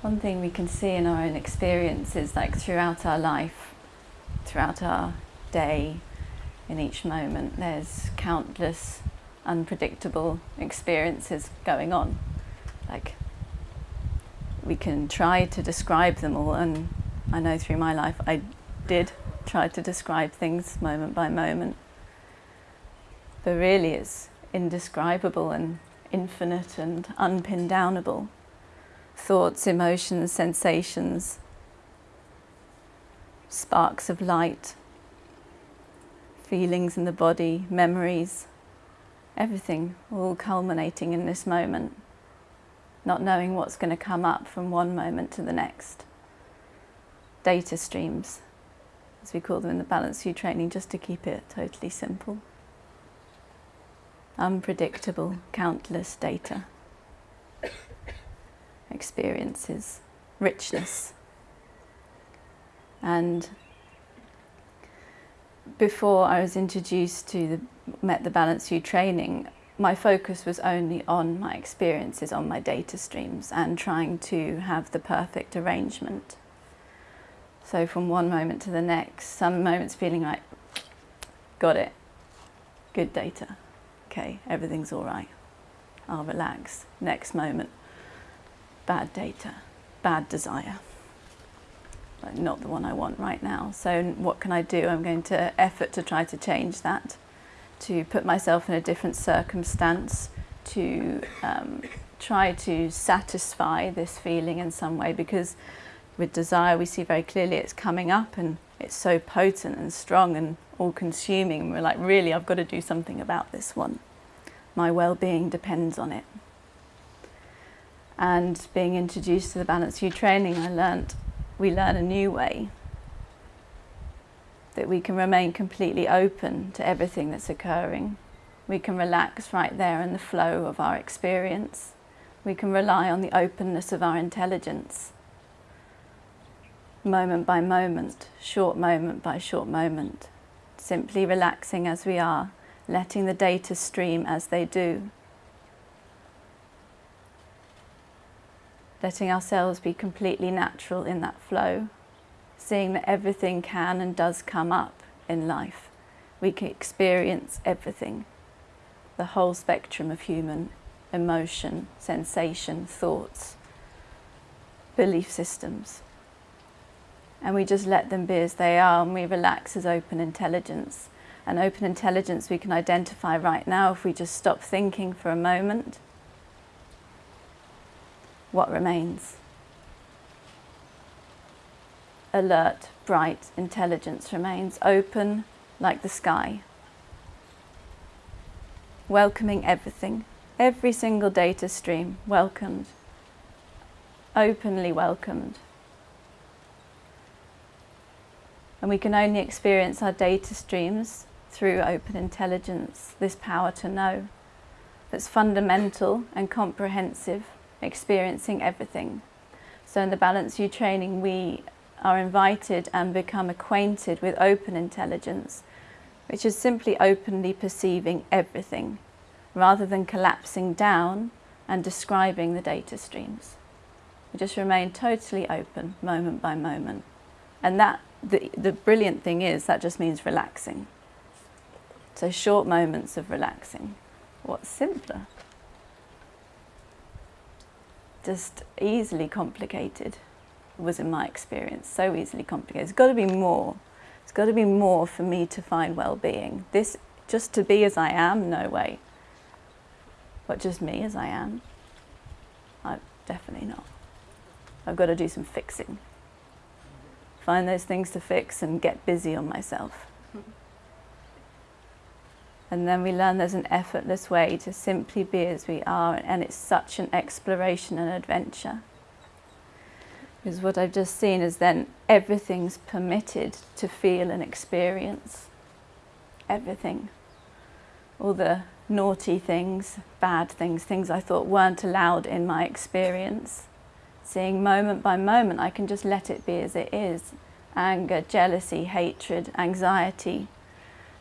One thing we can see in our own experiences, like throughout our life, throughout our day, in each moment, there's countless unpredictable experiences going on. Like, we can try to describe them all, and I know through my life I did try to describe things moment by moment. But really, it's indescribable and infinite and unpin downable thoughts, emotions, sensations, sparks of light, feelings in the body, memories, everything all culminating in this moment, not knowing what's going to come up from one moment to the next. Data streams, as we call them in the Balanced View training, just to keep it totally simple. Unpredictable, countless data experiences, richness. And before I was introduced to the met the Balanced View training, my focus was only on my experiences, on my data streams and trying to have the perfect arrangement. So from one moment to the next, some moments feeling like, got it, good data, okay, everything's all right, I'll relax. Next moment, bad data, bad desire. not the one I want right now. So what can I do? I'm going to effort to try to change that, to put myself in a different circumstance, to um, try to satisfy this feeling in some way because with desire we see very clearly it's coming up and it's so potent and strong and all consuming. We're like, really, I've got to do something about this one. My well-being depends on it and being introduced to the Balanced View training, I learnt we learn a new way that we can remain completely open to everything that's occurring. We can relax right there in the flow of our experience. We can rely on the openness of our intelligence, moment by moment, short moment by short moment, simply relaxing as we are, letting the data stream as they do, letting ourselves be completely natural in that flow, seeing that everything can and does come up in life. We can experience everything, the whole spectrum of human emotion, sensation, thoughts, belief systems. And we just let them be as they are and we relax as open intelligence. And open intelligence we can identify right now if we just stop thinking for a moment what remains. Alert, bright intelligence remains, open like the sky, welcoming everything, every single data stream welcomed, openly welcomed. And we can only experience our data streams through open intelligence, this power to know that's fundamental and comprehensive experiencing everything. So in the Balanced View training, we are invited and become acquainted with open intelligence, which is simply openly perceiving everything, rather than collapsing down and describing the data streams. We just remain totally open, moment by moment. And that, the, the brilliant thing is, that just means relaxing. So short moments of relaxing. What's simpler? Just easily complicated was in my experience, so easily complicated. It's got to be more. It's got to be more for me to find well-being. This, just to be as I am, no way. But just me as I am, I definitely not. I've got to do some fixing. Find those things to fix and get busy on myself. Hmm. And then we learn there's an effortless way to simply be as we are, and it's such an exploration and adventure. Because what I've just seen is then everything's permitted to feel and experience. Everything. All the naughty things, bad things, things I thought weren't allowed in my experience. Seeing moment by moment, I can just let it be as it is. Anger, jealousy, hatred, anxiety,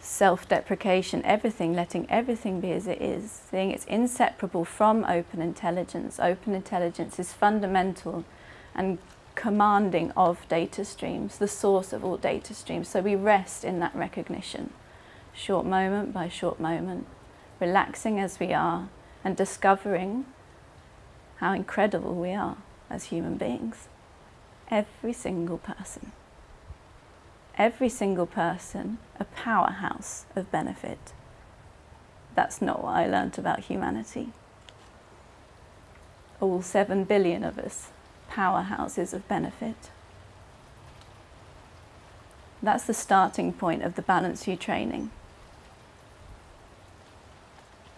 self-deprecation, everything, letting everything be as it is, seeing it's inseparable from open intelligence. Open intelligence is fundamental and commanding of data streams, the source of all data streams. So we rest in that recognition, short moment by short moment, relaxing as we are and discovering how incredible we are as human beings. Every single person. Every single person, a powerhouse of benefit. That's not what I learnt about humanity. All seven billion of us, powerhouses of benefit. That's the starting point of the Balanced View training.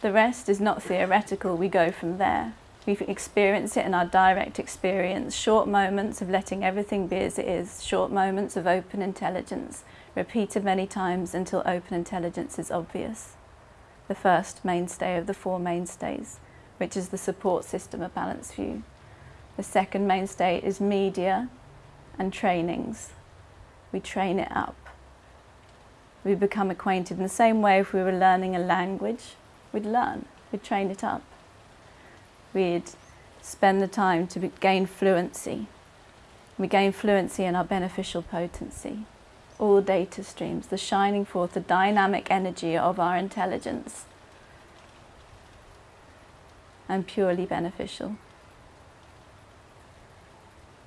The rest is not theoretical, we go from there. We experience it in our direct experience, short moments of letting everything be as it is, short moments of open intelligence, repeated many times until open intelligence is obvious. The first mainstay of the four mainstays, which is the support system of Balanced View. The second mainstay is media and trainings. We train it up. We become acquainted in the same way if we were learning a language, we'd learn, we'd train it up we'd spend the time to gain fluency. We gain fluency in our beneficial potency, all data streams, the shining forth, the dynamic energy of our intelligence, and purely beneficial.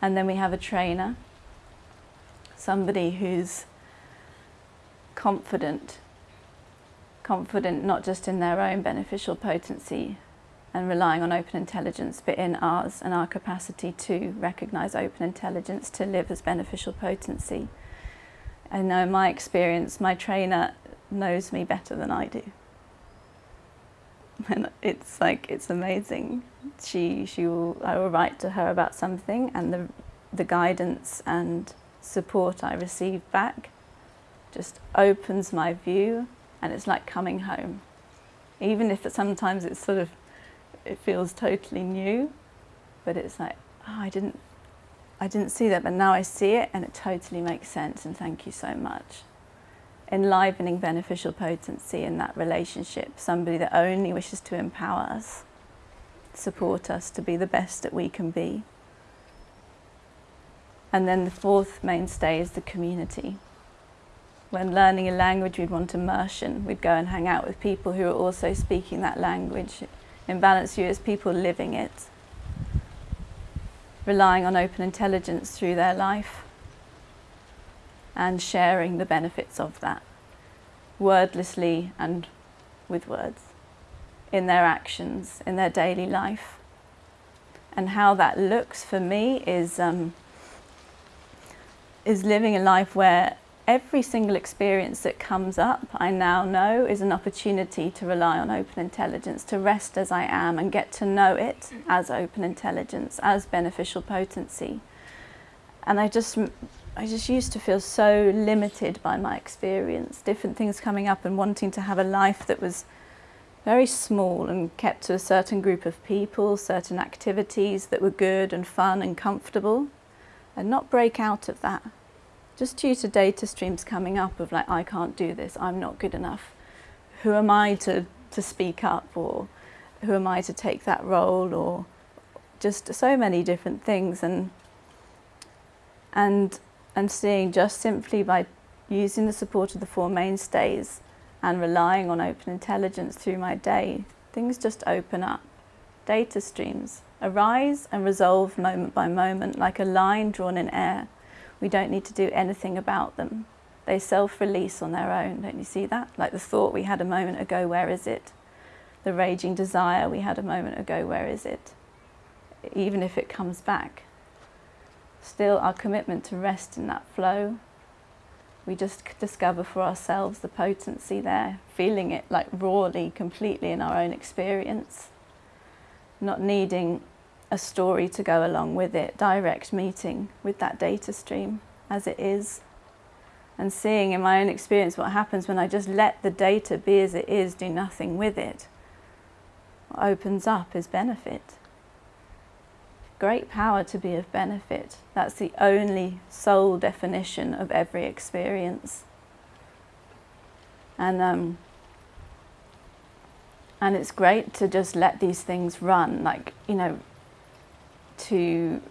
And then we have a trainer, somebody who's confident, confident not just in their own beneficial potency, and relying on open intelligence, but in ours and our capacity to recognise open intelligence to live as beneficial potency. I know in my experience, my trainer knows me better than I do. And it's like, it's amazing. She, she will, I will write to her about something and the, the guidance and support I receive back just opens my view and it's like coming home. Even if sometimes it's sort of it feels totally new, but it's like, oh, I didn't, I didn't see that, but now I see it and it totally makes sense and thank you so much. Enlivening beneficial potency in that relationship, somebody that only wishes to empower us, support us to be the best that we can be. And then the fourth mainstay is the community. When learning a language, we'd want immersion. We'd go and hang out with people who are also speaking that language in Balanced View as people living it, relying on open intelligence through their life and sharing the benefits of that, wordlessly and with words, in their actions, in their daily life. And how that looks for me is, um, is living a life where every single experience that comes up, I now know is an opportunity to rely on open intelligence, to rest as I am and get to know it mm-hmm. as open intelligence, as beneficial potency. And I just, I just used to feel so limited by my experience, different things coming up and wanting to have a life that was very small and kept to a certain group of people, certain activities that were good and fun and comfortable, and not break out of that just due to data streams coming up of like, I can't do this, I'm not good enough. Who am I to, to speak up or who am I to take that role or just so many different things and and and seeing just simply by using the support of the four mainstays and relying on open intelligence through my day, things just open up. Data streams arise and resolve moment by moment like a line drawn in air we don't need to do anything about them. They self-release on their own, don't you see that? Like the thought we had a moment ago, where is it? The raging desire we had a moment ago, where is it? Even if it comes back. Still our commitment to rest in that flow, we just discover for ourselves the potency there, feeling it like rawly, completely in our own experience, not needing a story to go along with it, direct meeting with that data stream as it is and seeing in my own experience what happens when I just let the data be as it is, do nothing with it. What opens up is benefit. Great power to be of benefit. That's the only sole definition of every experience. And um, and it's great to just let these things run, like, you know, to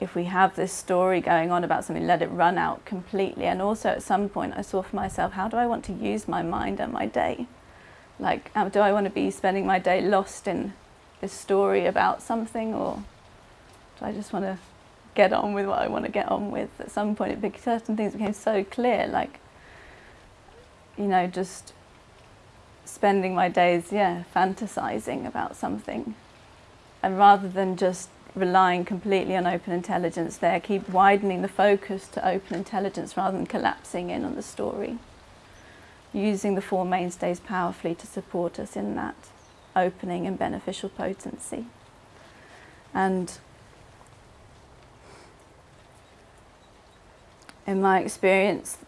if we have this story going on about something, let it run out completely. And also at some point I saw for myself, how do I want to use my mind and my day? Like, do I want to be spending my day lost in this story about something or do I just want to get on with what I want to get on with? At some point it became, certain things became so clear, like, you know, just spending my days, yeah, fantasizing about something. And rather than just relying completely on open intelligence there, keep widening the focus to open intelligence rather than collapsing in on the story. Using the four mainstays powerfully to support us in that opening and beneficial potency. And in my experience,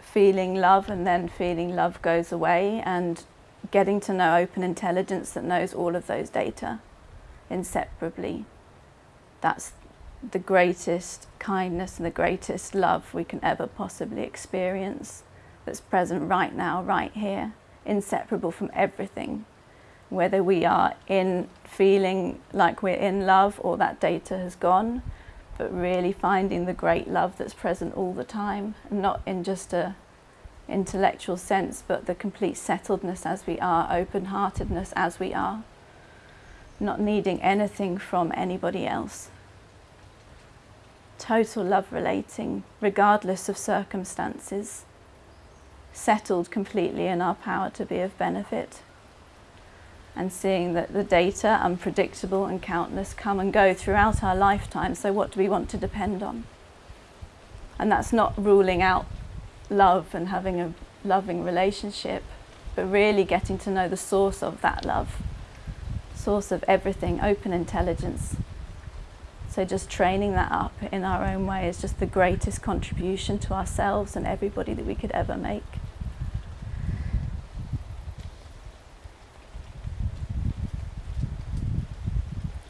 feeling love and then feeling love goes away and getting to know open intelligence that knows all of those data inseparably. That's the greatest kindness and the greatest love we can ever possibly experience that's present right now, right here, inseparable from everything. Whether we are in feeling like we're in love or that data has gone, but really finding the great love that's present all the time, and not in just a intellectual sense, but the complete settledness as we are, open-heartedness as we are, not needing anything from anybody else. Total love relating, regardless of circumstances, settled completely in our power to be of benefit and seeing that the data, unpredictable and countless, come and go throughout our lifetime. So what do we want to depend on? And that's not ruling out love and having a loving relationship, but really getting to know the source of that love, source of everything, open intelligence. So just training that up in our own way is just the greatest contribution to ourselves and everybody that we could ever make.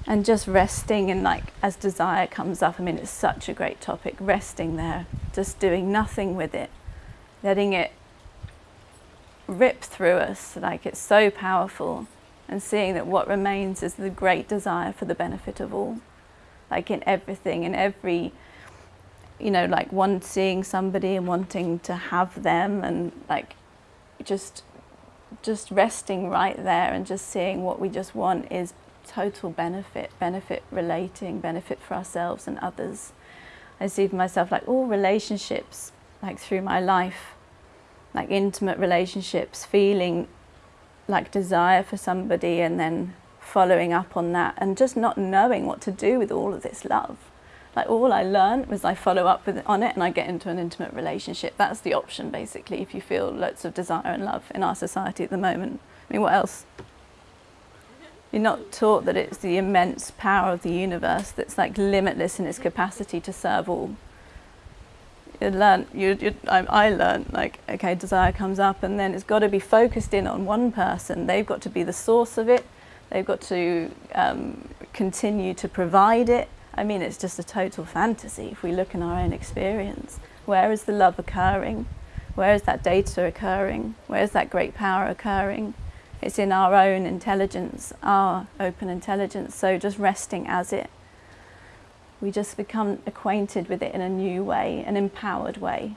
and just resting and like as desire comes up i mean it's such a great topic resting there just doing nothing with it letting it rip through us like it's so powerful and seeing that what remains is the great desire for the benefit of all. Like in everything in every you know like one seeing somebody and wanting to have them and like just just resting right there and just seeing what we just want is total benefit benefit relating benefit for ourselves and others. I see for myself like all relationships like through my life like intimate relationships, feeling like desire for somebody and then following up on that and just not knowing what to do with all of this love. Like all I learned was I follow up with, on it and I get into an intimate relationship. That's the option basically if you feel lots of desire and love in our society at the moment. I mean, what else? You're not taught that it's the immense power of the universe that's like limitless in its capacity to serve all you learn, you, you, I, I learned like, okay, desire comes up and then it's got to be focused in on one person. They've got to be the source of it. They've got to um, continue to provide it. I mean, it's just a total fantasy if we look in our own experience. Where is the love occurring? Where is that data occurring? Where is that great power occurring? It's in our own intelligence, our open intelligence. So just resting as it we just become acquainted with it in a new way, an empowered way,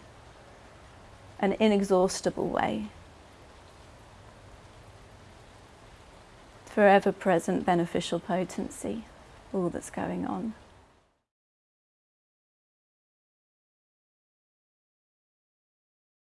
an inexhaustible way. Forever present beneficial potency, all that's going on.